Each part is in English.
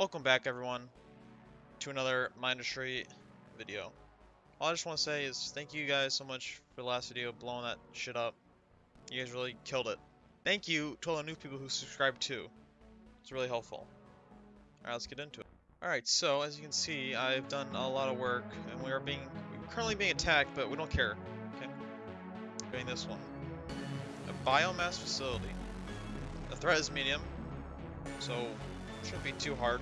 Welcome back everyone to another Mindustry video. All I just want to say is thank you guys so much for the last video blowing that shit up. You guys really killed it. Thank you to all the new people who subscribed too. It's really helpful. Alright, let's get into it. Alright, so as you can see, I've done a lot of work and we are being we're currently being attacked, but we don't care. Okay. Doing this one. A biomass facility. The threat is medium, so shouldn't be too hard.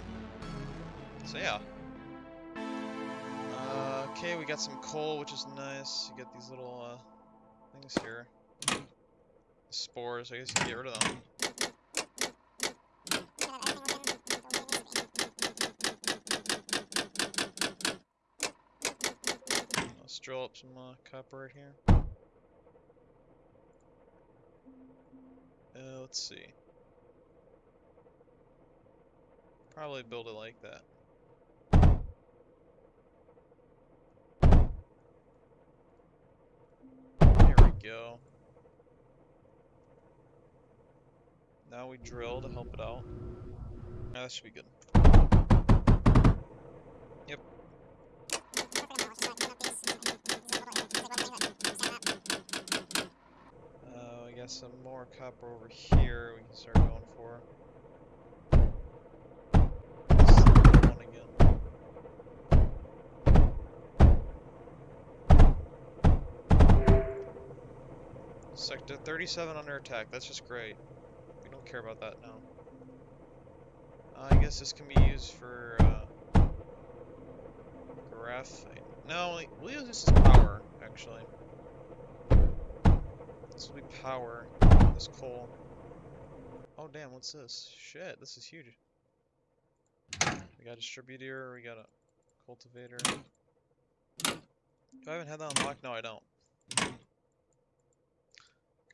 So yeah. Uh, okay, we got some coal, which is nice. You get these little uh, things here. Spores, I guess you can get rid of them. Let's drill up some uh, copper right here. Uh, let's see. Probably build it like that. There we go. Now we drill to help it out. Yeah, that should be good. Yep. Uh, we got some more copper over here we can start going for. Sector 37 under attack. That's just great. We don't care about that now. Uh, I guess this can be used for uh, graphite. No, we'll use this as power, actually. This will be power. This coal. Oh damn, what's this? Shit, this is huge. We got a distributor, we got a cultivator. Do I even have that unlocked? No, I don't.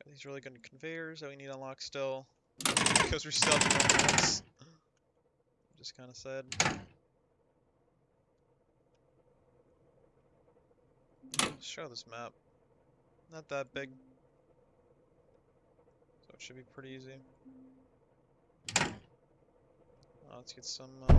Got these really good conveyors that we need unlocked still. Because we're still Just kind of sad. Show this map. Not that big. So it should be pretty easy. Let's get some, uh...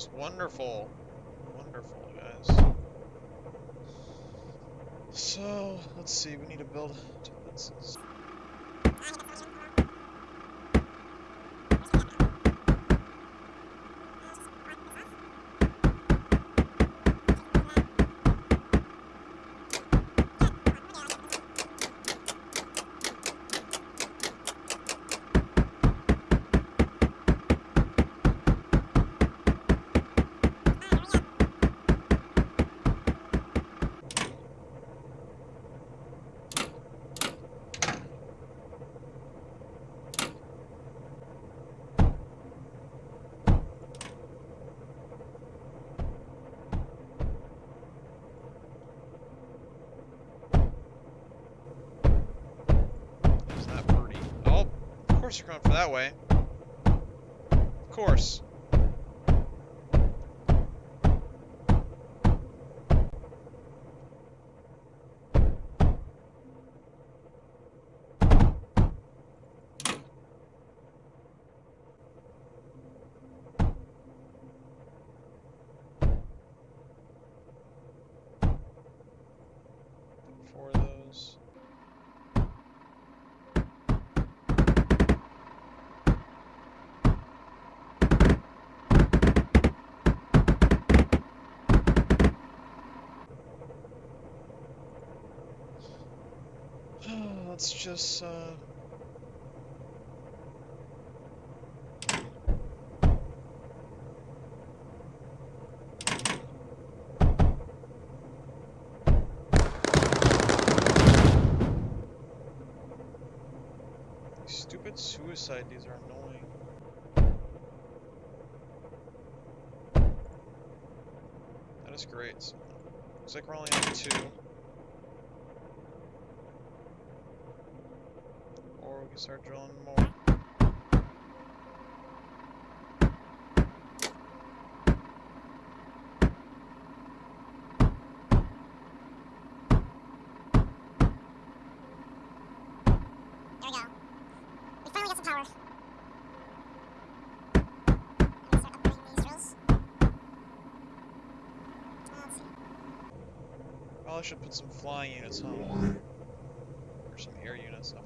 just wonderful. Wonderful, guys. So, let's see, we need to build defenses. Is that pretty? Oh, of course you're going for that way. Of course. Let's just, uh... Stupid suicide, these are annoying. That is great. Looks like we're only on two. Before we can start drilling more. There we go. We finally got some power. I'm start upgrading these drills. Let's see. Probably should put some flying units on. Or some air units, not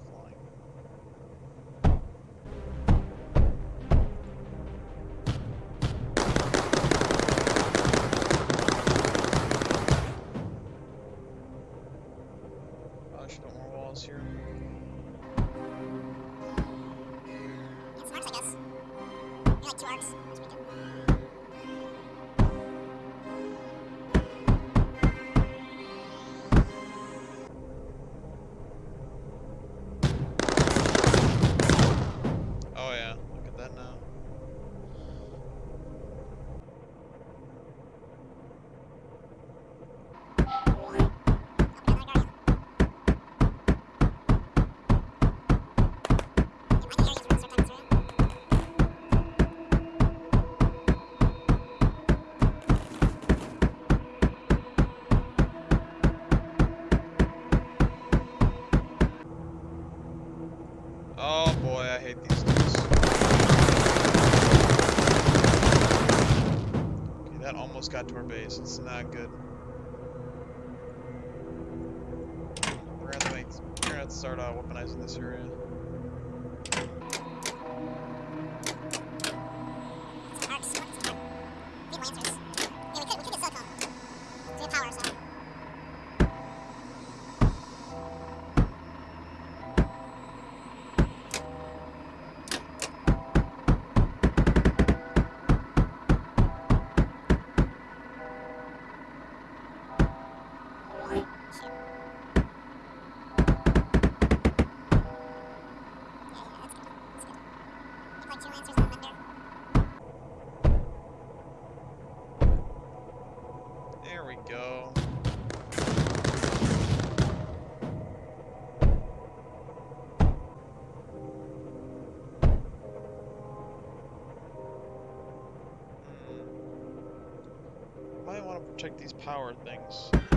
boy, these dudes. Okay, that almost got to our base. It's not good. We're gonna we're gonna start uh, weaponizing this area. Protect these power things.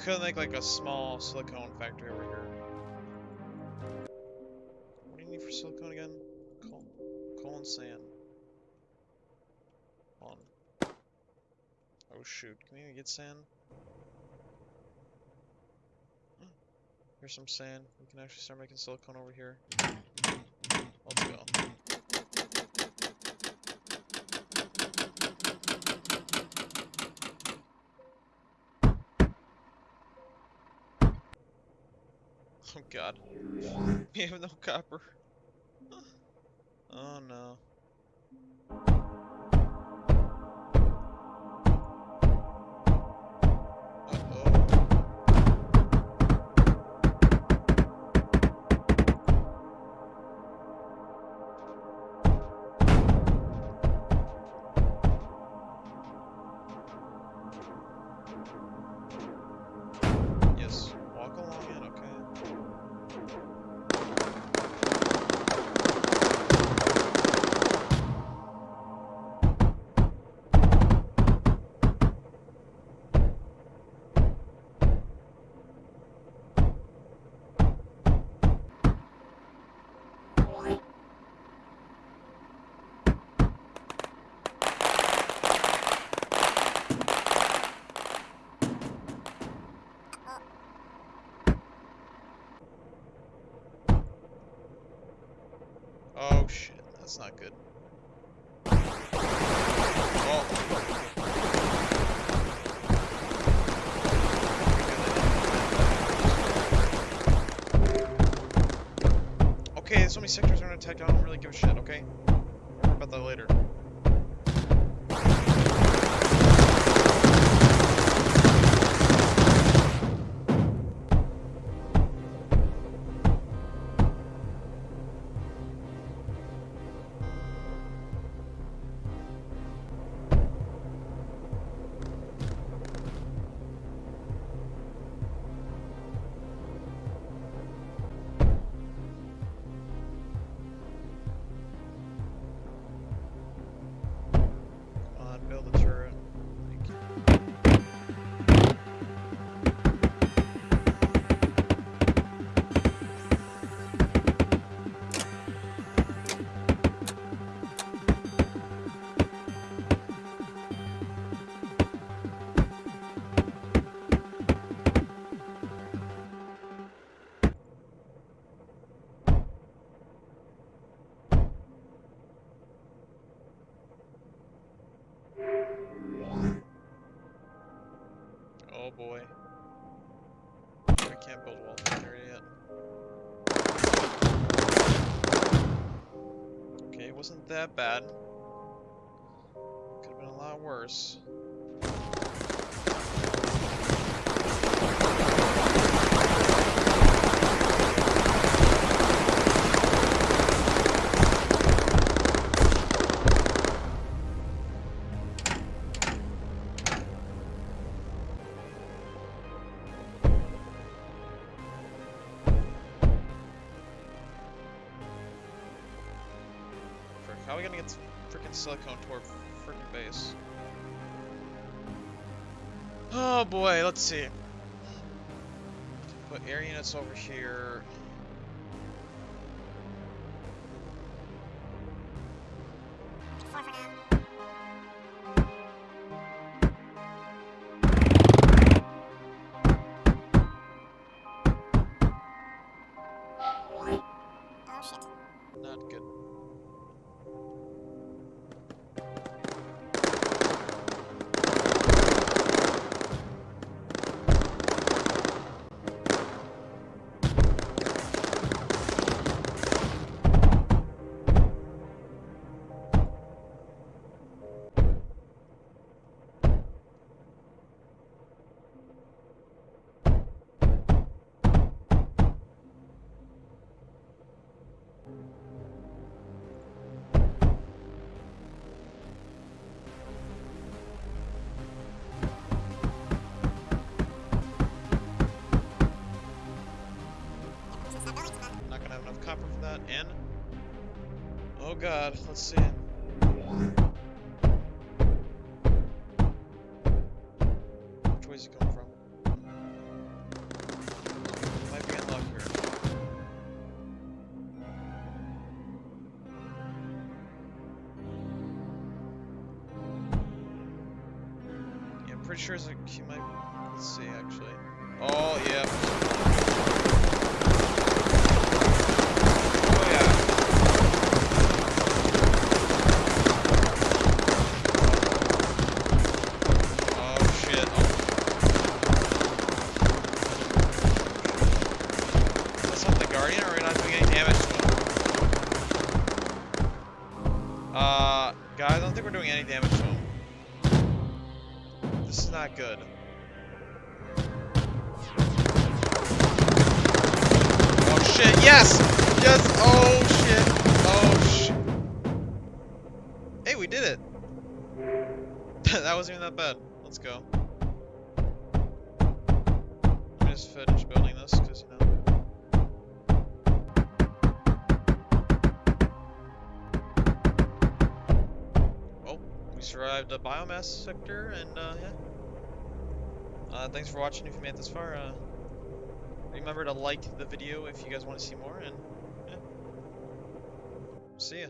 Could make like a small silicone factory over here. What do you need for silicone again? Coal, coal and sand. On. Oh shoot, can we get sand? Here's some sand. We can actually start making silicone over here. Let's go. Oh god. We have no copper. Oh no. Oh shit, that's not good. Oh. okay, so many sectors are gonna attack, I don't really give a shit, okay? About that later. Can't build walls in here yet. Okay, it wasn't that bad. Could have been a lot worse. Freaking silicone to our freaking base? Oh boy, let's see. Put air units over here. And... Oh god, let's see. Which way's he coming from? Might be in luck here. Yeah, I'm pretty sure it's a, he might... Let's see, actually. Oh, yeah. This is not good. Oh shit, yes! Yes! Oh shit! Oh shit! Hey, we did it! that wasn't even that bad. Let's go. Let me just finish building this, because, you know. We survived a biomass sector, and, uh, yeah. Uh, thanks for watching if you made it this far. Uh, remember to like the video if you guys want to see more, and, yeah. See ya.